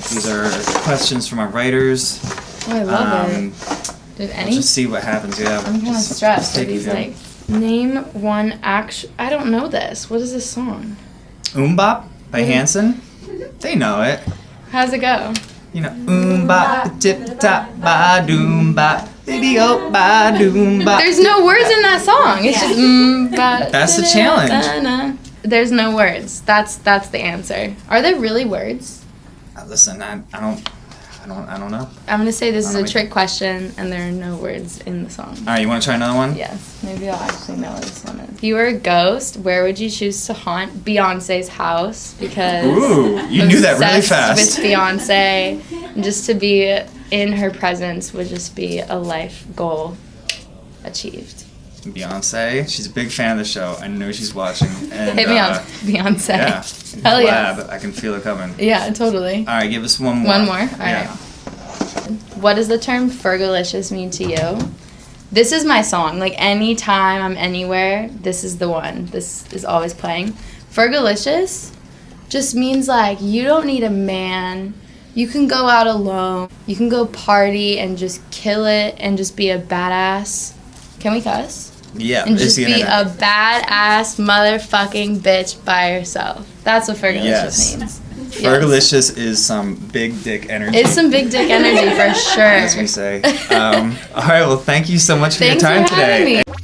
Yes. These are questions from our writers. Oh, I love Um, it. Did We'll any? just see what happens. Yeah. I'm kind of stressed. Are take these a like name one action? I don't know this. What is this song? MMMBop by. Hanson. They know it. How's it go? You know, MMMBop, tip top, ba doom bop, baby oh ba doom bop. There's no words in that song. It's just mm, ba- That's the da- challenge. da- da. There's no words. That's that's the answer. Are there really words? Uh, Listen, I, I don't, I don't, I don't know. I'm gonna say this is a trick question, and there are no words in the song. All right, you want to try another one? Yes, maybe I'll actually know what this one is. If you were a ghost, where would you choose to haunt Beyonce's house? Because Ooh, you knew that really fast. With Beyonce, and just to be in her presence would just be a life goal achieved. Beyonce, she's a big fan of the show. I know she's watching. And, Hit me uh, Beyonce. Yeah. Hell yeah. Lab, I can feel it coming. Yeah, totally. All right, give us one more. One more? All yeah. right. What does the term Fergalicious mean to you? This is my song. Like anytime I'm anywhere, this is the one. This is always playing. Fergalicious just means like you don't need a man. You can go out alone. You can go party and just kill it and just be a badass. Can we cuss? Yeah, And it's just the be internet. a badass motherfucking bitch by yourself. That's what Fergalicious Yes. means. Yes. Fergalicious is some big dick energy. It's some big dick energy for sure. as we say. Um, all right, well, thank you so much for Thanks your time for today. me.